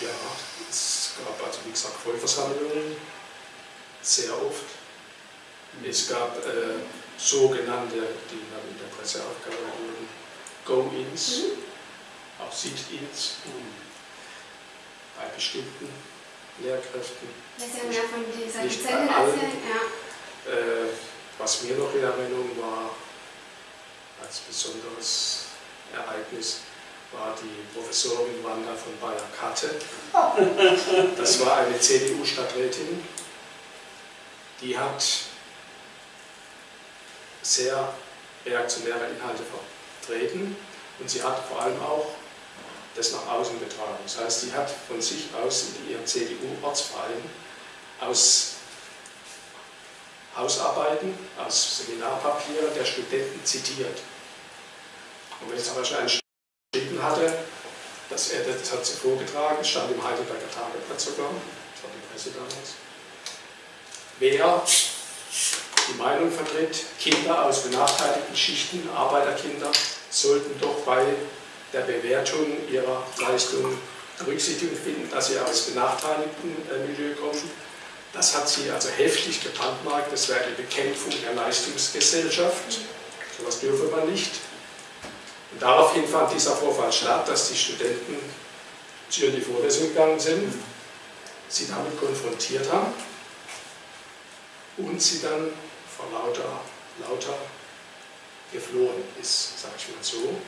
Ja, es gab also wie gesagt Vollversammlungen, sehr oft. Es gab äh, sogenannte, die dann in der Presse aufgehalten wurden, Go-Ins, mhm. auch Sit-Ins bei bestimmten Lehrkräften. Das ist ja von dieser Lizenz ja. Äh, was mir noch in Erinnerung war, als besonderes Ereignis, war die Professorin Wanda von Bayer-Katte. Das war eine CDU-Stadträtin, die hat sehr reaktionäre Inhalte vertreten und sie hat vor allem auch das nach außen getragen. Das heißt, sie hat von sich aus in ihrem CDU-Ortsverein aus Hausarbeiten, aus Seminarpapieren der Studenten zitiert. Und wenn es aber schon einen hatte, dass er, das hat sie vorgetragen, stand im Heidelberger Tageblatt sogar, das war die Presse damals, wer die Meinung vertritt, Kinder aus benachteiligten Schichten, Arbeiterkinder, sollten doch bei der Bewertung ihrer Leistung Berücksichtigung finden, dass sie aus benachteiligten äh, Milieu kommen. Das hat sie also heftig gebrandmarkt, das wäre die Bekämpfung der Leistungsgesellschaft. So etwas dürfe man nicht. Und daraufhin fand dieser Vorfall statt, dass die Studenten zu ihr in die Vorlesung gegangen sind, sie damit konfrontiert haben und sie dann vor lauter, lauter geflohen ist, sage ich mal so.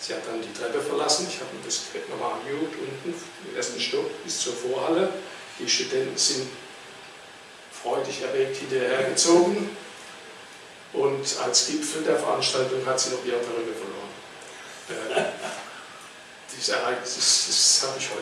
Sie hat dann die Treppe verlassen, ich habe mir das nochmal angeguckt, unten im ersten Stock bis zur Vorhalle. Die Studenten sind freudig erregt hinterhergezogen und als Gipfel der Veranstaltung hat sie noch ihre Perücke verloren. yeah. I, this, this sound show,